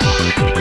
Thank